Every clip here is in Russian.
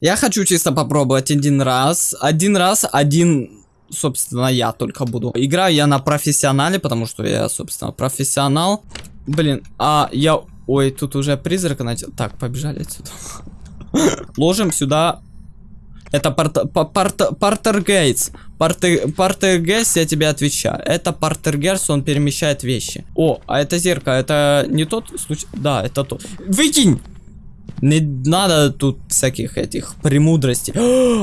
Я хочу чисто попробовать один раз. Один раз, один, собственно, я только буду. Играю я на профессионале, потому что я, собственно, профессионал. Блин, а я... Ой, тут уже призрак начал. Так, побежали отсюда. Ложим сюда... Это парт... парт... Партергейтс. Партер... Партергейс, я тебе отвечаю. Это Партергерс, он перемещает вещи. О, а это зеркало, это не тот случай? Да, это тот. Выкинь! Не надо тут всяких этих премудростей.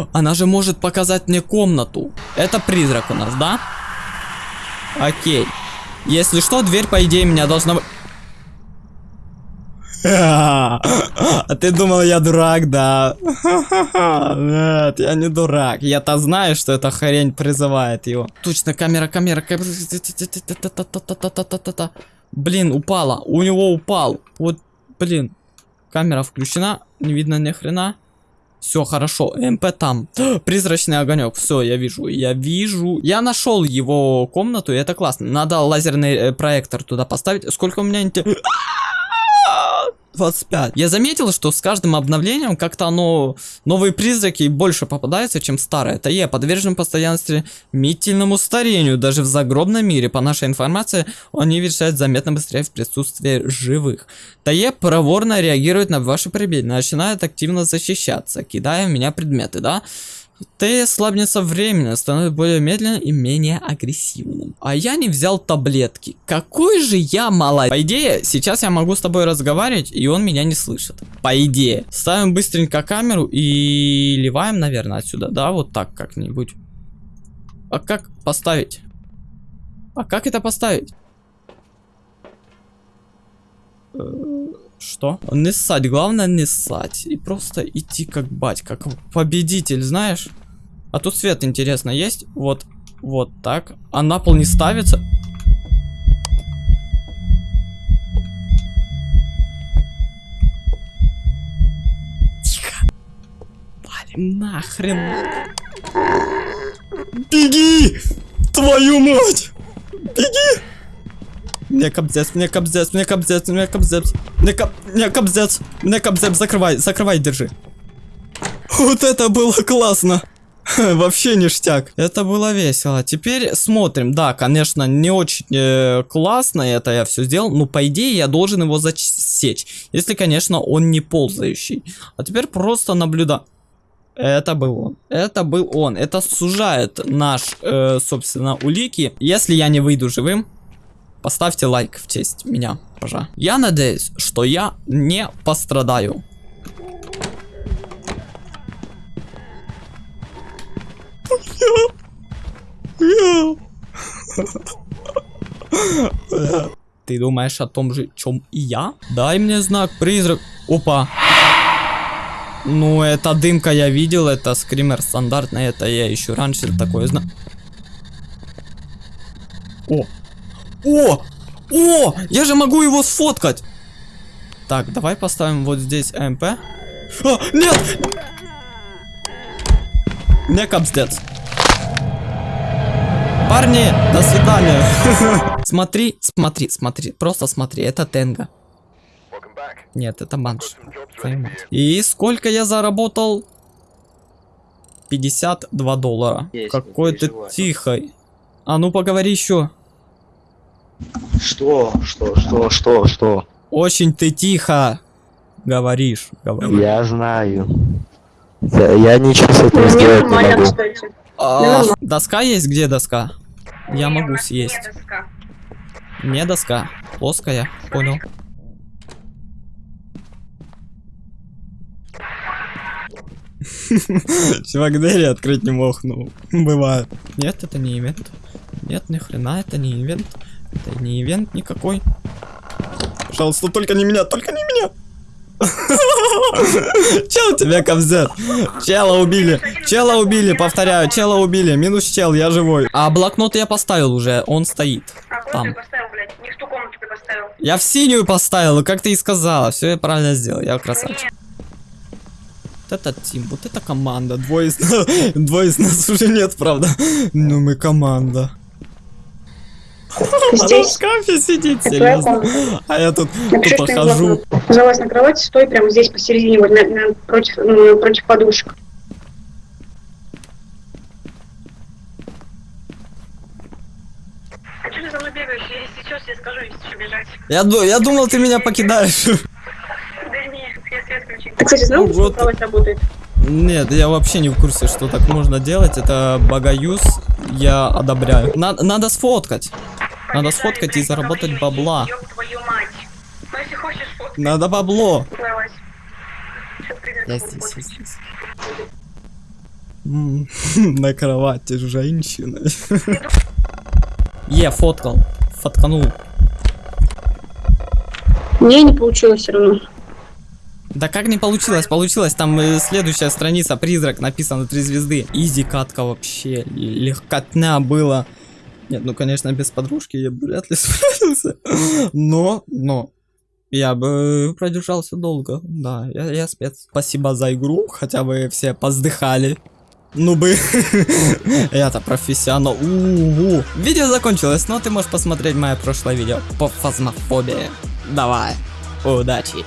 Она же может показать мне комнату. Это призрак у нас, да? Окей. Если что, дверь, по идее, меня должна... А ты думал, я дурак, да? Нет, я не дурак. Я-то знаю, что эта хрень призывает его. Точно, камера, камера. Блин, упала. У него упал. Вот, блин. Камера включена. Не видно ни хрена. Все хорошо, МП там. Призрачный огонек. Все, я вижу. Я вижу. Я нашел его комнату, и это классно. Надо лазерный проектор туда поставить. Сколько у меня 25. Я заметил, что с каждым обновлением как-то оно... Новые призраки больше попадаются, чем старые. Я подвержен постоянно стремительному старению. Даже в загробном мире, по нашей информации, он не вещает заметно быстрее в присутствии живых. Тае проворно реагирует на ваши прибыль, начинает активно защищаться, кидая в меня предметы, да? Ты слабнется временно, становится более медленным и менее агрессивным. А я не взял таблетки. Какой же я молодец. По идее, сейчас я могу с тобой разговаривать, и он меня не слышит. По идее. Ставим быстренько камеру и ливаем, наверное, отсюда. Да, вот так как-нибудь. А как поставить? А как это поставить? Что? Не ссать, главное не ссать. И просто идти как бать, как победитель, знаешь? А тут свет, интересно, есть? Вот, вот так. А на пол не ставится? Тихо. Валим нахрен. Беги! Твою мать! Беги! Мне кобзец, мне кобзец, мне кобзец, мне кобзец. Мне, коб... мне кобзец, мне кобзец, закрывай, закрывай, держи. Вот это было классно. Вообще ништяк. Это было весело. Теперь смотрим. Да, конечно, не очень э, классно это я все сделал. Но по идее я должен его засечь. Если, конечно, он не ползающий. А теперь просто наблюда. Это был он. Это был он. Это сужает наш, э, собственно, улики. Если я не выйду живым, Поставьте лайк в честь меня, пожалуйста. Я надеюсь, что я не пострадаю. Ты думаешь о том же, чем и я? Дай мне знак, призрак. Опа. Ну, это дымка я видел, это скример стандартный, это я еще раньше такое знаю. О, о! О! Я же могу его сфоткать! Так, давай поставим вот здесь МП. А, нет! Не капздец. Парни, до свидания. смотри, смотри, смотри, просто смотри, это Тенга. Нет, это банш. И сколько я заработал? 52 доллара. Какой ты тихой. А ну поговори еще. Что? Что? Что? Что? Что? Очень ты тихо говоришь. говоришь. Я знаю. Я, я ничего с этим сделать не могу. А, доска есть? Где доска? Я могу съесть. Не доска. Плоская. Понял. Чувак, открыть не мог, ну, бывает. Нет, это не ивент. Нет, ни хрена, это не ивент. Это не ивент никакой. Пожалуйста, только не меня, только не меня. Чел тебя кобзет. Чела убили. Чела убили, повторяю, чела убили. Минус чел, я живой. А блокнот я поставил уже, он стоит. А там. Я в синюю поставил, как ты и сказала. Все я правильно сделал, я красавчик. Вот это тим, вот это команда. Двое из, двое из нас уже нет, правда. Но мы команда. Она в Здесь. шкафе твоя серьезно. А я тут тупо Общественный хожу. Залазь на кровать, стой прямо здесь посередине, вот на, на- против, ну, против подушек. А что ты за мной бегаешь? Я сейчас я скажу, если что бежать. Я, ду- я думал, ты меня покидаешь. Да нет, я свет включил. Ты, кстати, знал, Ну что кровать работает? Нет, я вообще не в курсе, что так можно делать. Это богоюз, я одобряю. На- надо сфоткать. Надо сфоткать и заработать бабла. Надо бабло. Я здесь, я здесь. На кровати с женщиной. Е, фоткал. Фотканул. Не, не получилось все равно. Да как не получилось? Получилось, там э, следующая страница, призрак, написано три звезды. Изи катка вообще, легкотня было. Нет, ну конечно, без подружки я бы вряд ли справился. Но, но, я бы продержался долго. Да, я, я спец. Спасибо за игру, хотя бы все поздыхали. Ну бы, я-то профессионал. У-у-у. Видео закончилось, но ты можешь посмотреть мое прошлое видео по фазмофобии. Давай, удачи.